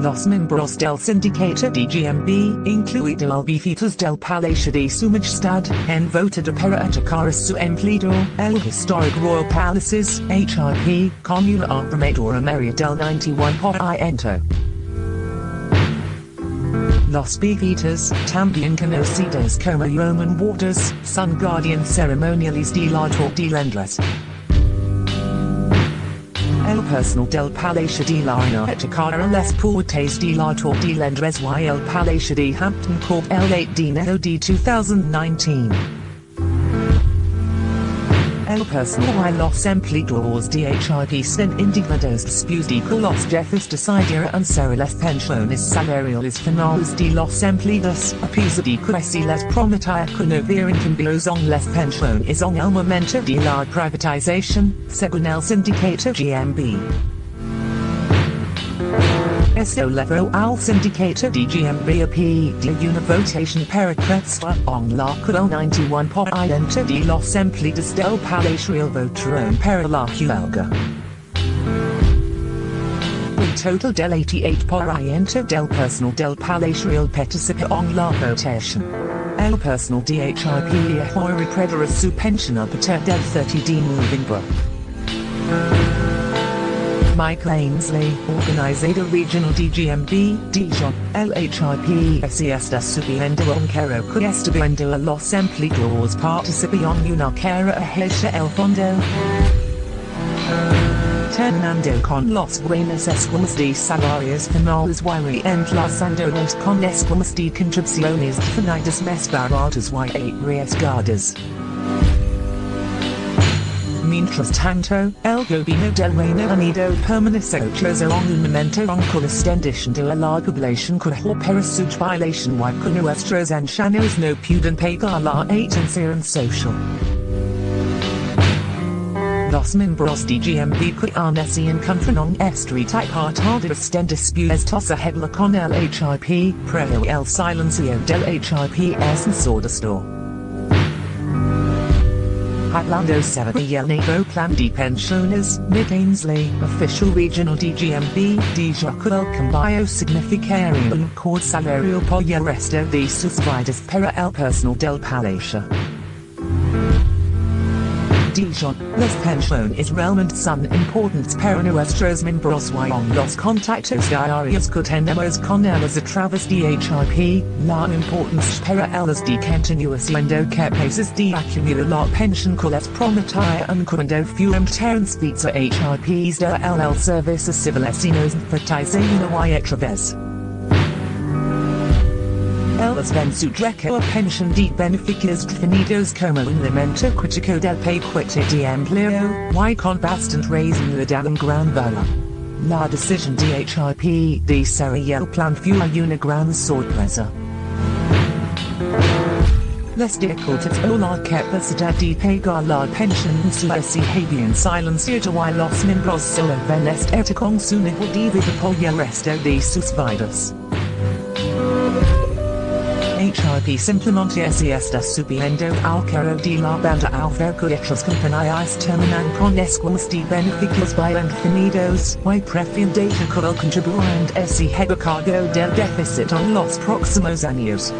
Los miembros del sindicato DGMB, incluido el befitos del Palacio de su Majestad, en voted para atacar a su empleado, el Historic Royal Palaces, HRP, con una abrumadora mayoría del 91%. Los befitas, también conocidos como Yeoman Warders, son guardian ceremoniales de la Torre personal del Palacio de la Inoetica les Portes de la Torre de Londres y el Palacio de Hampton Court el 8 de de 2019. El personal los empleados indignados después de que los jefes decidieron ser las pensiones salariales finales de los empleados, a pesar de se les prometía que no habrían cambios en las pensiones en el momento de la privatización, según el sindicato GMB. Esto llevó al sindicato de GMB a pedir una votación para prestar en la el 91% de los empleados del Palacio votaron para la huelga. Un total del 88% del personal del Palacio participó en la votación. El personal de HIP ahora recupera su pensión a partir del 30 de noviembre. Mike Ainsley, organizador regional DGMB, Dijon, LHIP se está subiendo un caro que está viendo a los empleados participan en una cara hacia el fondo. Terminando con los buenos esquemas de salarios finales y reemplazándolos con esquemas de contribuciones definidas más baratas y arriesgadas. Mientras tanto, el gobierno del Reino Unido permanece ocioso en un momento en que de la población crece para su violación y que nuestros ancianos no pueden pagar la atención social. Los miembros de GMB que se encuentran en street y hartados en dispuestos a hablar con el HIP, pero el silencio del HIP es ensordecedor. Hablando sobre el nuevo plan de pensiones, Nick Ainsley, official regional DGMB, dijo que el cambio significaría un cord salario por el resto de sus vidas para el personal del palacio. Dijon, las pensiones realmente son importantes para nuestros miembros y los contactos diarios que tenemos con ellos a través de HIP, la importancia para ellos de continuar siendo capaces de acumular la pensión que les prometían cuando fueron transferidos a HIPs de el servicio civil fertilizando y otra vez. Su derecho a pensión de beneficios definidos como un elemento crítico del paquete de empleo, y con bastante racionalidad en gran valor. La decisión de HIP de ser el plan fue una gran sorpresa. Les dificultades o la capacidad de pagar la pensión se habían silenciado y los miembros solo ven este con su nivel de vida por el resto oh, de sus vidas. HIP simplemente se está subiendo al carro de la banda al ver que otras compañías terminan con esquemas de beneficios bien definidos y prefieren que el contribuyente se haga cargo del déficit en los próximos años.